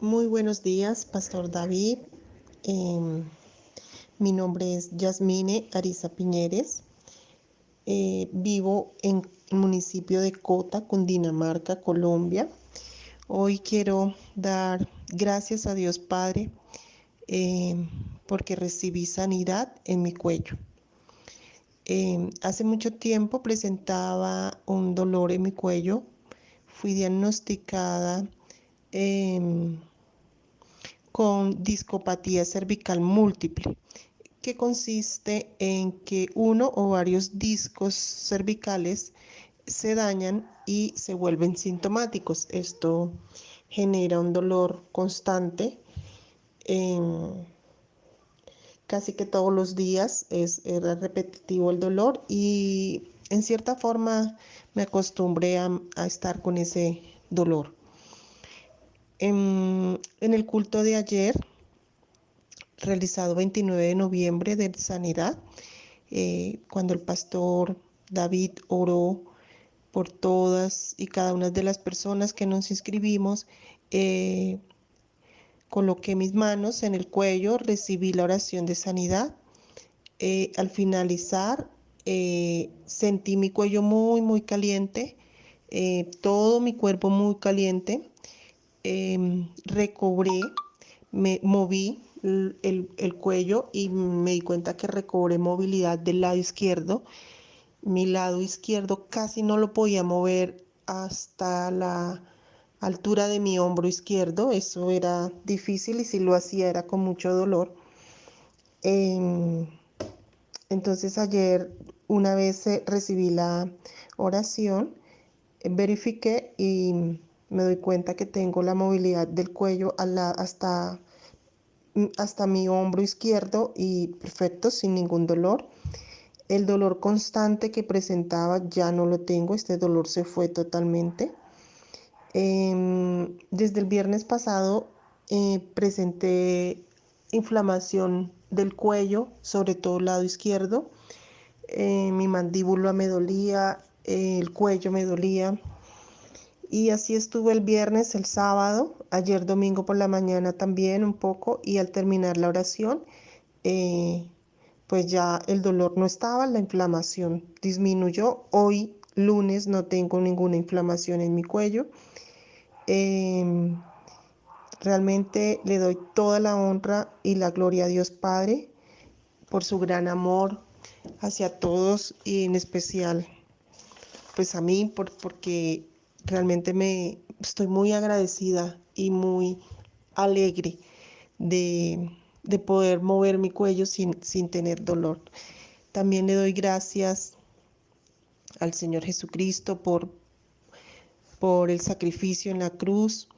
Muy buenos días, Pastor David. Em, mi nombre es Yasmine Ariza Piñeres. Eh, vivo en el municipio de Cota, Cundinamarca, Colombia. Hoy quiero dar gracias a Dios Padre em, porque recibí sanidad en mi cuello. Em, hace mucho tiempo presentaba un dolor en mi cuello. Fui diagnosticada con discopatía cervical múltiple, que consiste en que uno o varios discos cervicales se dañan y se vuelven sintomáticos. Esto genera un dolor constante. casi que todos los días es, repetitivo el dolor y en cierta forma me acostumbré a estar con ese dolor. En, el culto de ayer, realizado 29 de noviembre de Sanidad, eh, cuando el pastor David oró por todas y cada una de las personas que nos inscribimos, eh, coloqué mis manos en el cuello, recibí la oración de sanidad. Eh, al finalizar, sentí mi cuello muy, muy caliente, todo mi cuerpo muy caliente. Em, recobré, me moví el, cuello y me di cuenta que recobré movilidad del lado izquierdo. Mi lado izquierdo casi no lo podía mover hasta la altura de mi hombro izquierdo. Eso era difícil y si lo hacía era con mucho dolor. Em, entonces ayer una vez recibí la oración, verifiqué y me doy cuenta que tengo la movilidad del cuello hasta, mm, hasta mi hombro izquierdo y perfecto, sin ningún dolor. El dolor constante que presentaba ya no lo tengo, este dolor se fue totalmente. Em, desde el viernes pasado eh, presenté inflamación del cuello, sobre todo el lado izquierdo. Eh, mi mandíbula me dolía, el cuello me dolía, y así estuve el viernes, el sábado, ayer domingo por la mañana también un poco y al terminar la oración, eh, pues ya el dolor no estaba, la inflamación disminuyó. Hoy lunes no tengo ninguna inflamación en mi cuello. Em, realmente le doy toda la honra y la gloria a Dios Padre por su gran amor hacia todos y en especial pues a mí por, porque realmente me estoy muy agradecida y muy alegre de, poder mover mi cuello sin, sin tener dolor. También le doy gracias al Señor Jesucristo por, por el sacrificio en la cruz.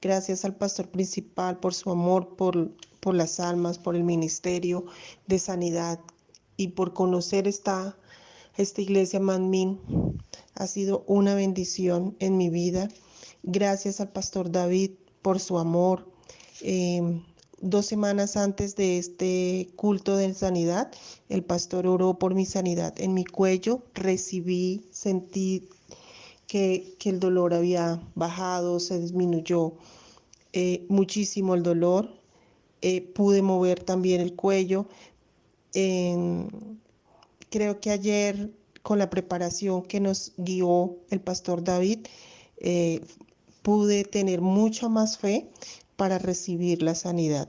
Gracias al pastor principal por su amor, por, por las almas, por el ministerio de sanidad y por conocer esta, esta iglesia Manmin ha sido una bendición en mi vida. Gracias al pastor David por su amor. Em, dos semanas antes de este culto de sanidad, el pastor oró por mi sanidad en mi cuello. Recibí, sentí que, el dolor había bajado, se disminuyó eh, muchísimo el dolor. Eh, pude mover también el cuello. creo que ayer con la preparación que nos guió el pastor David, eh, pude tener mucha más fe para recibir la sanidad.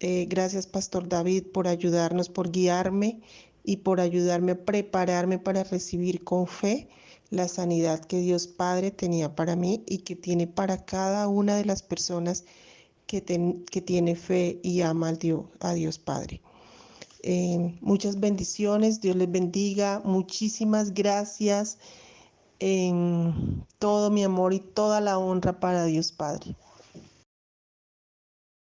Eh, gracias, Pastor David, por ayudarnos, por guiarme y por ayudarme a prepararme para recibir con fe la sanidad que Dios Padre tenía para mí y que tiene para cada una de las personas que, que tiene fe y ama Dios, a Dios Padre. Eh, muchas bendiciones, Dios les bendiga, muchísimas gracias en todo mi amor y toda la honra para Dios Padre.